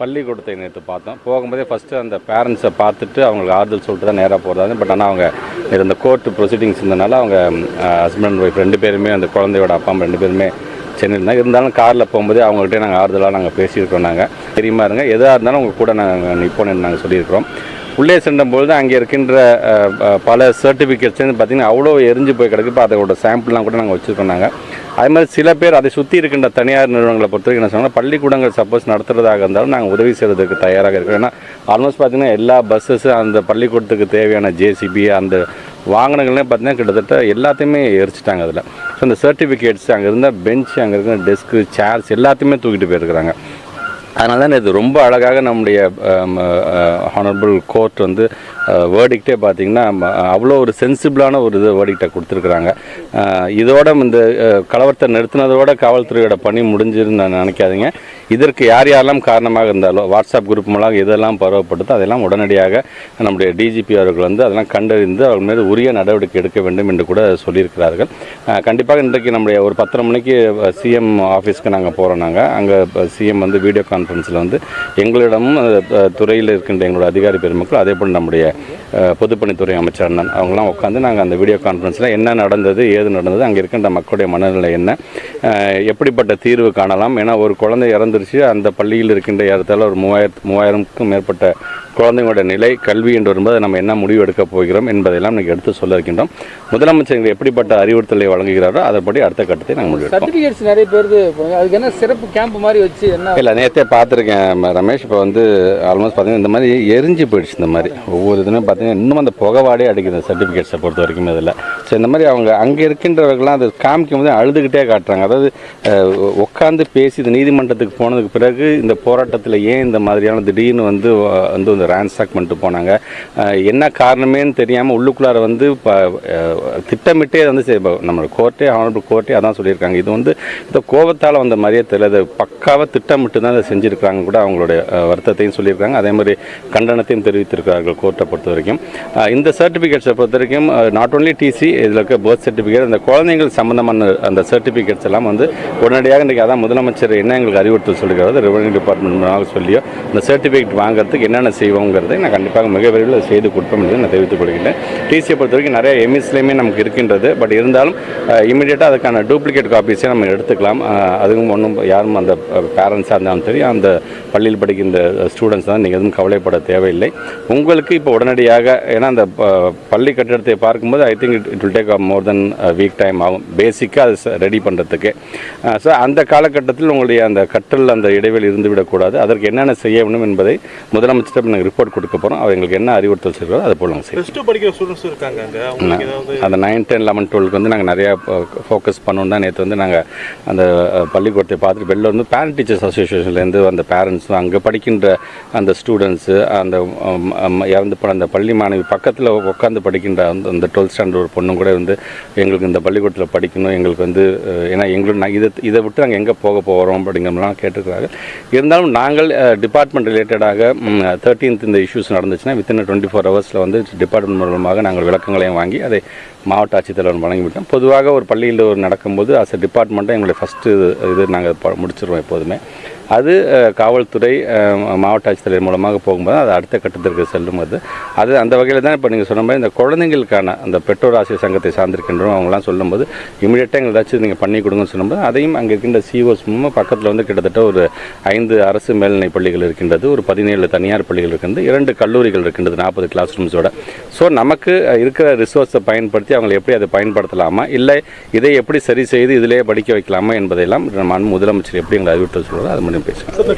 பள்ளிக்கூடத்தை நேற்று பார்த்தோம். போகும்போதே ஃபஸ்ட்டு அந்த பேரண்ட்ஸை பார்த்துட்டு அவங்களுக்கு ஆறுதல் சொல்லிட்டு தான் நேராக போகிறதா பட் ஆனால் அவங்க இந்த கோர்ட்டு ப்ரொசீடிங்ஸ் இருந்தனால அவங்க ஹஸ்பண்ட் ஒய்ஃப் ரெண்டு பேருமே அந்த குழந்தையோட அப்பா அம்மா ரெண்டு பேருமே சென்னையில் இருந்தாலும் காரில் போகும்போதே அவங்ககிட்ட நாங்கள் ஆறுதலாக நாங்கள் பேசியிருக்கோம் நாங்கள் தெரியுமா இருங்க. எதாக இருந்தாலும் உங்கள் கூட நாங்கள் நிற்போன்னு நாங்கள் சொல்லியிருக்கிறோம். உள்ளே சென்றபொழுது அங்கே இருக்கின்ற பல சர்டிஃபிகேட்ஸ் வந்து பார்த்திங்கன்னா அவ்வளோ எரிஞ்சு போய் கிடக்கு. இப்போ அதோட சாம்பிள்லாம் கூட நாங்கள் வச்சுருக்கோம் நாங்கள் அதே மாதிரி சில பேர் அதை சுற்றி இருக்கின்ற தனியார் நிறுவனங்களை பொறுத்த வரைக்கும் என்ன சொன்னால் பள்ளிக்கூடங்கள் சப்போஸ் நடத்துறதாக இருந்தாலும் நாங்கள் உதவி செய்வதற்கு தயாராக இருக்கிறோம். ஏன்னா ஆல்மோஸ்ட் பார்த்திங்கன்னா எல்லா பஸ்ஸஸ் அந்த பள்ளிக்கூடத்துக்கு தேவையான ஜேசிபி அந்த வாகனங்கள்லாம் பார்த்தீங்கன்னா கிட்டத்தட்ட எல்லாத்தையுமே எரிச்சிட்டாங்க அதில். ஸோ அந்த சர்டிஃபிகேட்ஸ் அங்கே இருந்த பெஞ்ச் அங்கே இருக்கிற டெஸ்க்கு சேர்ஸ் எல்லாத்தையுமே தூக்கிட்டு போயிருக்கிறாங்க. அதனால தான் இது ரொம்ப அழகாக நம்முடைய ஹானரபிள் கோர்ட் வந்து வேர்டிக்டே பார்த்தீங்கன்னா அவ்வளோ ஒரு சென்சிபிளான ஒரு இது வேர்டிக்டை கொடுத்துருக்குறாங்க. இதோட இந்த கலவரத்தை நிறுத்தினதோட காவல்துறையோட பணி முடிஞ்சிருன்னு நான் நினைக்காதீங்க. இதற்கு யார் யாரெல்லாம் காரணமாக இருந்தாலோ வாட்ஸ்அப் குரூப் மூலம் இதெல்லாம் பரவப்பட்டதோ அதெல்லாம் உடனடியாக நம்முடைய டிஜிபி அவர்கள் வந்து அதெல்லாம் கண்டறிந்து அவர்கள் மீது உரிய நடவடிக்கை எடுக்க வேண்டும் என்று கூட சொல்லியிருக்கிறார்கள். கண்டிப்பாக இன்றைக்கு நம்முடைய ஒரு பத்தரை மணிக்கு சிஎம் ஆஃபீஸ்க்கு நாங்கள் போகிறோம் நாங்கள் அங்கே சிஎம் வந்து வீடியோ கான்ஃபரன்ஸில் வந்து எங்களிடமும் துறையில் இருக்கின்ற எங்களோட அதிகாரி பெருமக்கள் அதே போல் நம்முடைய பொதுப்பணித்துறை அமைச்சர் அண்ணன். அவங்களாம் உட்காந்து நாங்கள் அந்த வீடியோ கான்ஃபரன்ஸில் என்ன நடந்தது ஏது நடந்தது அங்கே இருக்கின்ற மக்களுடைய மனநிலை என்ன எப்படிப்பட்ட தீர்வு காணலாம்? ஏன்னா ஒரு குழந்தை இறந்துருச்சு அந்த பள்ளியில் இருக்கின்ற இடத்துல ஒரு மூவாயிரத்து மூவாயிரம்க்கும் மேற்பட்ட குழந்தைங்களோட நிலை கல்வி என்று வரும்போது நம்ம என்ன முடிவு எடுக்க போகிறோம் என்பதையெல்லாம் இன்னைக்கு எடுத்து சொல்ல இருக்கின்றோம். முதலமைச்சர் எங்களுக்கு எப்படிப்பட்ட அறிவுறுத்தலை வழங்குகிறாரோ அதன்படி அடுத்த கட்டத்தை நாங்கள் முடிவெடுப்போம் சர்டிஃபிகேட்ஸ் நிறைய பேருக்கு போகுது. அதுக்கு என்ன சிறப்பு கேம்ப் மாதிரி வச்சு என்ன? இல்லை நேற்றே பார்த்துருக்கேன் ரமேஷ். இப்போ வந்து ஆல்மோஸ்ட் பார்த்தீங்கன்னா இந்த மாதிரி எரிஞ்சு போயிடுச்சு இந்த மாதிரி. ஒவ்வொரு பார்த்தீங்கன்னா இன்னும் அந்த புகவாடே அடிக்குது சர்டிஃபிகேட்ஸை பொறுத்த வரைக்கும் இதில். ஸோ இந்த மாதிரி அவங்க அங்கே இருக்கின்றவர்கள்லாம் அதை காமிக்கும் போது அழுதுகிட்டே காட்டுறாங்க. அதாவது உட்காந்து பேசி இது நீதிமன்றத்துக்கு போனதுக்கு பிறகு இந்த போராட்டத்தில் ஏன் இந்த மாதிரியான திடீர்னு வந்து வந்து இந்த ரேன்சாக் பண்ணிட்டு போனாங்க? என்ன காரணமேன்னு தெரியாமல் உள்ளுக்குள்ளார வந்து திட்டமிட்டே வந்து நம்ம கோர்ட்டே ஆனரபிள் கோர்ட்டே அதான் சொல்லியிருக்காங்க. இது வந்து இந்த கோபத்தால் வந்த மாதிரியே தெரியல. அது பக்காவாக திட்டமிட்டு தான் அதை செஞ்சுருக்காங்க கூட அவங்களுடைய வருத்தத்தையும் சொல்லியிருக்காங்க. அதே மாதிரி கண்டனத்தையும் தெரிவித்திருக்கிறார்கள் கோர்ட்டை பொறுத்த வரைக்கும் இந்த சர்டிஃபிகேட்ஸை பொறுத்த வரைக்கும் நாட் ஓன்லி டிசி இதில் இருக்க பர்த் சர்டிஃபிகேட் அந்த குழந்தைகள் சம்பந்தமான அந்த சர்டிஃபிகேட்ஸ் எல்லாம் வந்து உடனடியாக இன்றைக்கி அதான் முதலமைச்சர் என்ன எங்களுக்கு அறிவுறுத்தல் சொல்லுகிறது ரெவன்யூ டிபார்ட்மெண்ட் சொல்லியோ அந்த சர்டிஃபிகேட் வாங்குறதுக்கு என்னென்ன செய்வோங்கிறதை நான் கண்டிப்பாக மிக விரைவில் செய்து கொடுப்போம் என்று நான் தெரிவித்துக் கொள்கிறேன் டிசியை பொறுத்த வரைக்கும் நிறைய எம்இஸ்லேயுமே நமக்கு இருக்கின்றது. பட் இருந்தாலும் இமீடியட்டாக அதுக்கான டூப்ளிகேட் காப்பீஸே நம்ம எடுத்துக்கலாம். அதுவும் ஒன்றும் யாரும் அந்த பேரண்ட்ஸாக இருந்தாலும் சரி அந்த பள்ளியில் படிக்கின்ற ஸ்டூடெண்ட்ஸ் தான் நீங்கள் எதுவும் கவலைப்பட தேவையில்லை. உங்களுக்கு இப்போ உடனடியாக ஏன்னா அந்த பள்ளி கட்டிடத்தை பார்க்கும்போது I think it will take more then week time ஆகும். பேசிக்காக அது ரெடி பண்ணுறதுக்கு ஸோ அந்த காலகட்டத்தில் உங்களுடைய அந்த கற்றல் அந்த இடைவெளி இருந்து விடக்கூடாது அதற்கு என்னென்ன செய்ய வேண்டும் என்பதை முதலமைச்சர் நாங்கள் ரிப்போர்ட் கொடுக்க போகிறோம் அவர் எங்களுக்கு என்ன அறிவுறுத்தல் செய்கிறோம் அதை போல் நாங்கள் செய்வோம். ஏதாவது அந்த நைன் டென் லெவன் டுவெல்க்கு வந்து நாங்கள் நிறையா ஃபோக்கஸ் பண்ணோம் தான் நேற்று வந்து நாங்கள் அந்த பள்ளிக்கூடத்தை பார்த்துட்டு வெளில வந்து பேரண்ட் டீச்சர்ஸ் அசோசியேஷன்லேருந்து அந்த பேரண்ட்ஸும் அங்கே படிக்கின்ற அந்த ஸ்டூடெண்ட்ஸு அந்த இறந்து போன அந்த பள்ளி மாணவி பக்கத்தில் உட்காந்து படிக்கின்ற அந்த அந்த டுவெல்த் ஸ்டாண்டர்ட் ஒரு கூட வந்து எங்களுக்கு இந்த பள்ளிக்கூடத்தில் படிக்கணும் எங்களுக்கு வந்து ஏன்னா எங்களுக்கு நான் இதை இதை விட்டு நாங்கள் எங்கே போக போகிறோம் அப்படிங்கிறலாம் கேட்டுருக்கிறாங்க இருந்தாலும் நாங்கள் டிபார்ட்மெண்ட் ரிலேட்டடாக தேர்ட்டீன்த் இந்த இஷ்யூஸ் நடந்துச்சுன்னா வித்தின் டுவெண்ட்டி ஃபோர் ஹவர்ஸில் வந்து டிபார்ட்மெண்ட் மூலமாக நாங்கள் விளக்கங்களையும் வாங்கி அதை மாவட்ட ஆட்சித்தலைவர் வழங்கிவிட்டோம். பொதுவாக ஒரு பள்ளியில் ஒரு நடக்கும்போது அஸ் அ டிபார்ட்மெண்ட்டாக எங்களுடைய ஃபஸ்ட்டு இது நாங்கள் முடிச்சிருவோம் எப்போதுமே. அது காவல்துறை மாவட்ட ஆட்சித்தலைவர் மூலமாக போகும்போது அது அடுத்த கட்டத்திற்கு செல்லும் அது. அது அந்த வகையில் தான் இப்போ நீங்கள் சொன்ன மாதிரி இந்த குழந்தைங்களுக்கான அந்த பெற்றோர் ஆசிரியர் சங்கத்தை சார்ந்திருக்கின்றோம் அவங்களாம் சொல்லும்போது இமீடியட்டாக எங்களுக்கு ஏதாச்சும் நீங்கள் பண்ணி கொடுங்கன்னு சொல்லும்போது அதையும் அங்கே இருக்கின்ற சிஓஸ் மூலமாக பக்கத்தில் வந்து கிட்டத்தட்ட ஒரு ஐந்து அரசு மேல்நிலை பள்ளிகள் இருக்கின்றது ஒரு பதினேழு தனியார் பள்ளிகள் இருக்கின்றது இரண்டு கல்லூரிகள் இருக்கின்றது நாற்பது கிளாஸ் ரூம்ஸோட ஸோ நமக்கு இருக்கிற ரிசோர்ஸை பயன்படுத்தி அவங்களை எப்படி அதை பயன்படுத்தலாமா? இல்லை இதை எப்படி சரி செய்து இதிலேயே படிக்க வைக்கலாமா என்பதையெல்லாம் நம்ம முதலமைச்சர் எப்படி எங்களை அறிவித்து சொல்கிறோம் அது மட்டும் பேசுகிறேன்